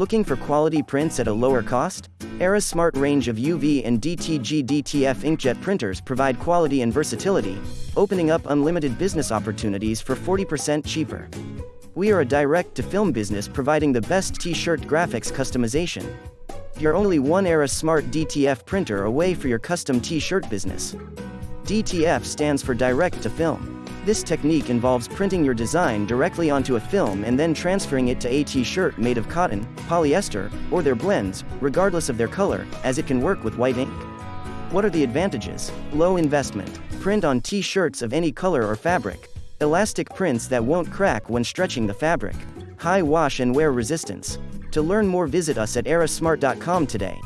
Looking for quality prints at a lower cost? Era's smart range of UV and DTG DTF inkjet printers provide quality and versatility, opening up unlimited business opportunities for 40% cheaper. We are a direct-to-film business providing the best t-shirt graphics customization. You're only one Era Smart DTF printer away for your custom t-shirt business. DTF stands for Direct to Film. This technique involves printing your design directly onto a film and then transferring it to a t-shirt made of cotton, polyester, or their blends, regardless of their color, as it can work with white ink. What are the advantages? Low investment. Print on t-shirts of any color or fabric. Elastic prints that won't crack when stretching the fabric. High wash and wear resistance. To learn more visit us at erasmart.com today.